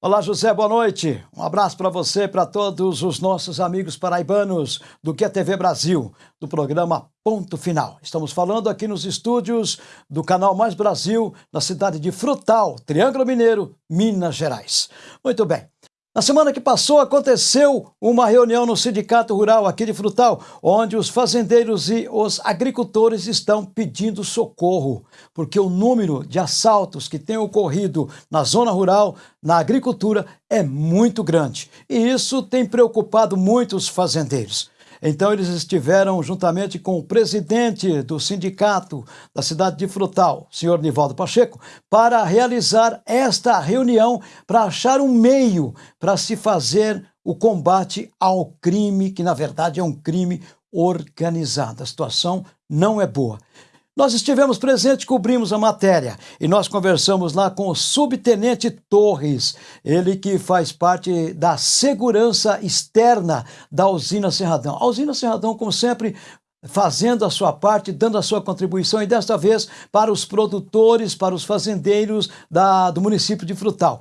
Olá, José, boa noite. Um abraço para você e para todos os nossos amigos paraibanos do Que TV Brasil, do programa Ponto Final. Estamos falando aqui nos estúdios do Canal Mais Brasil, na cidade de Frutal, Triângulo Mineiro, Minas Gerais. Muito bem. Na semana que passou, aconteceu uma reunião no Sindicato Rural aqui de Frutal, onde os fazendeiros e os agricultores estão pedindo socorro, porque o número de assaltos que tem ocorrido na zona rural, na agricultura, é muito grande. E isso tem preocupado muitos fazendeiros. Então eles estiveram juntamente com o presidente do sindicato da cidade de Frutal, senhor Nivaldo Pacheco, para realizar esta reunião para achar um meio para se fazer o combate ao crime, que na verdade é um crime organizado. A situação não é boa. Nós estivemos presentes, cobrimos a matéria e nós conversamos lá com o subtenente Torres, ele que faz parte da segurança externa da usina Serradão. A usina Serradão, como sempre, fazendo a sua parte, dando a sua contribuição e desta vez para os produtores, para os fazendeiros da, do município de Frutal.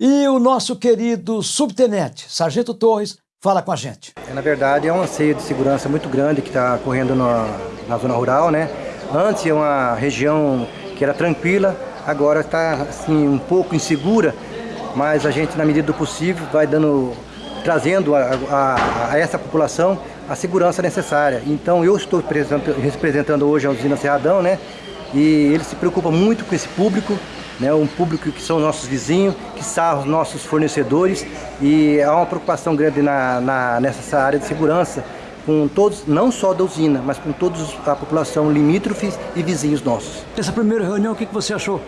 E o nosso querido subtenente, Sargento Torres, fala com a gente. É, na verdade, é um anseio de segurança muito grande que está correndo na, na zona rural, né? Antes é uma região que era tranquila, agora está assim, um pouco insegura, mas a gente, na medida do possível, vai dando, trazendo a, a, a essa população a segurança necessária. Então eu estou representando hoje a usina Serradão, né? E ele se preocupa muito com esse público, né? Um público que são nossos vizinhos, que são os nossos fornecedores e há uma preocupação grande na, na, nessa área de segurança com todos, não só da usina, mas com toda a população limítrofes e vizinhos nossos. Essa primeira reunião, o que você achou?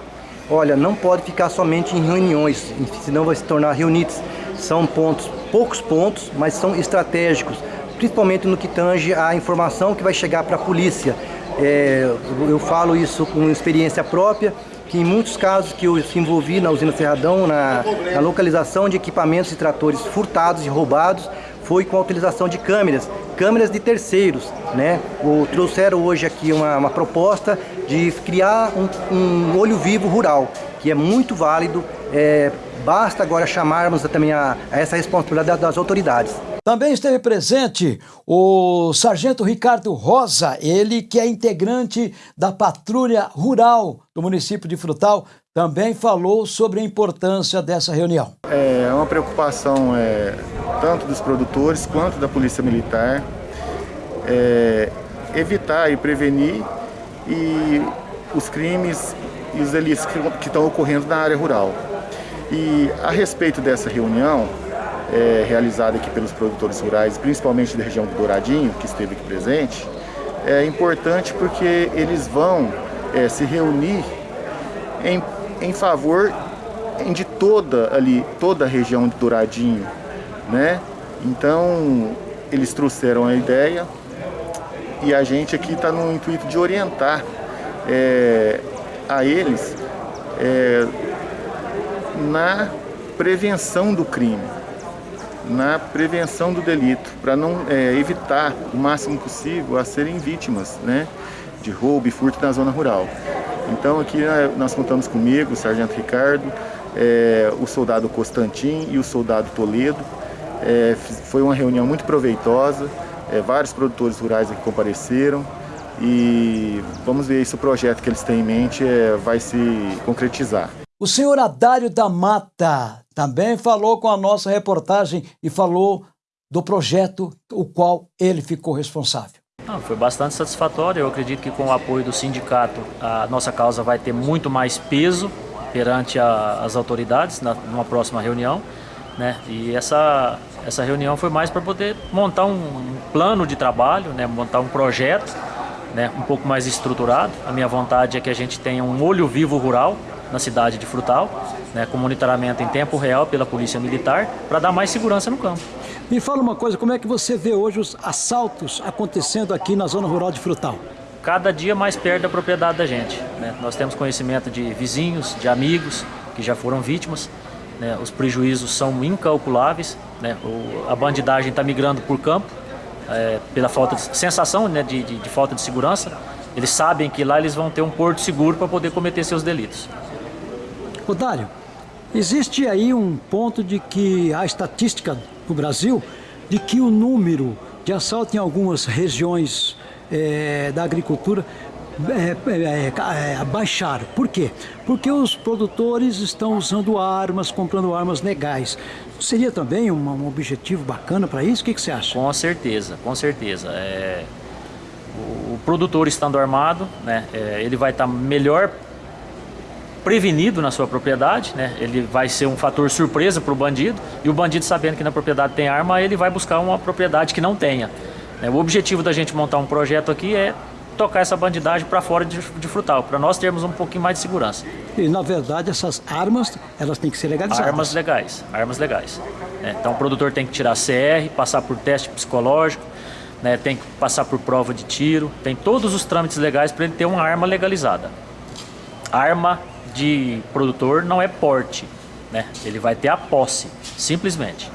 Olha, não pode ficar somente em reuniões, senão vai se tornar reunites. São pontos, poucos pontos, mas são estratégicos, principalmente no que tange a informação que vai chegar para a polícia. É, eu falo isso com experiência própria, que em muitos casos que eu se envolvi na usina Serradão, na, na localização de equipamentos e tratores furtados e roubados, foi com a utilização de câmeras, câmeras de terceiros, né? O, trouxeram hoje aqui uma, uma proposta de criar um, um, olho vivo rural, que é muito válido, é, basta agora chamarmos também a, a essa responsabilidade das autoridades. Também esteve presente o Sargento Ricardo Rosa, ele que é integrante da Patrulha Rural do município de Frutal, também falou sobre a importância dessa reunião. É uma preocupação é, tanto dos produtores quanto da Polícia Militar, é, evitar e prevenir e os crimes e os delitos que, que estão ocorrendo na área rural. E a respeito dessa reunião, é, realizada aqui pelos produtores rurais, principalmente da região do Douradinho, que esteve aqui presente, é importante porque eles vão é, se reunir em, em favor de toda ali, toda a região do Douradinho, né? Então, eles trouxeram a ideia e a gente aqui está no intuito de orientar é, a eles é, na prevenção do crime, na prevenção do delito, para não é, evitar o máximo possível a serem vítimas né, de roubo e furto na zona rural. Então aqui né, nós contamos comigo, o Sargento Ricardo, é, o soldado Constantin e o soldado Toledo, é, foi uma reunião muito proveitosa, é, vários produtores rurais aqui compareceram e vamos ver se o projeto que eles têm em mente é, vai se concretizar. O senhor Adário da Mata também falou com a nossa reportagem e falou do projeto o qual ele ficou responsável. foi bastante satisfatório. Eu acredito que com o apoio do sindicato a nossa causa vai ter muito mais peso perante a, as autoridades na, numa próxima reunião. Né? E essa, essa reunião foi mais para poder montar um, plano de trabalho, né? montar um projeto né? um pouco mais estruturado. A minha vontade é que a gente tenha um olho vivo rural na cidade de Frutal, né? com monitoramento em tempo real pela Polícia Militar, para dar mais segurança no campo. Me fala uma coisa, como é que você vê hoje os assaltos acontecendo aqui na zona rural de Frutal? Cada dia mais perto da propriedade da gente. Né? Nós temos conhecimento de vizinhos, de amigos que já foram vítimas né, os prejuízos são incalculáveis, né, o, a bandidagem está migrando por campo, é, pela falta de sensação né, de, de, de, falta de segurança. Eles sabem que lá eles vão ter um porto seguro para poder cometer seus delitos. Odário, Existe aí um ponto de que a estatística no Brasil de que o número de assalto em algumas regiões é, da agricultura é, é, é, baixar. Por quê? Porque os produtores estão usando armas, comprando armas legais. Seria também um, um objetivo bacana para isso? O que, que, você acha? Com certeza, com certeza. É, o, produtor estando armado, né, é, ele vai estar tá melhor prevenido na sua propriedade, né? ele vai ser um fator surpresa para o bandido e o bandido sabendo que na propriedade tem arma, ele vai buscar uma propriedade que não tenha. O objetivo da gente montar um projeto aqui é tocar essa bandidagem para fora de, de frutal, para nós termos um pouquinho mais de segurança. E na verdade essas armas, elas têm que ser legalizadas. Armas legais, armas legais. É, então o produtor tem que tirar CR, passar por teste psicológico, né, tem que passar por prova de tiro, tem todos os trâmites legais para ele ter uma arma legalizada. Arma de produtor não é porte, né? ele vai ter a posse, simplesmente.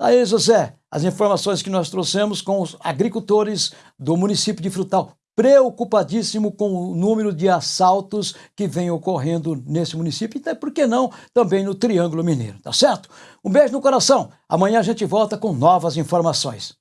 Aí, José, as informações que nós trouxemos com os agricultores do município de Frutal, preocupadíssimo com o número de assaltos que vem ocorrendo nesse município e, por que não, também no Triângulo Mineiro, tá certo? Um beijo no coração. Amanhã a gente volta com novas informações.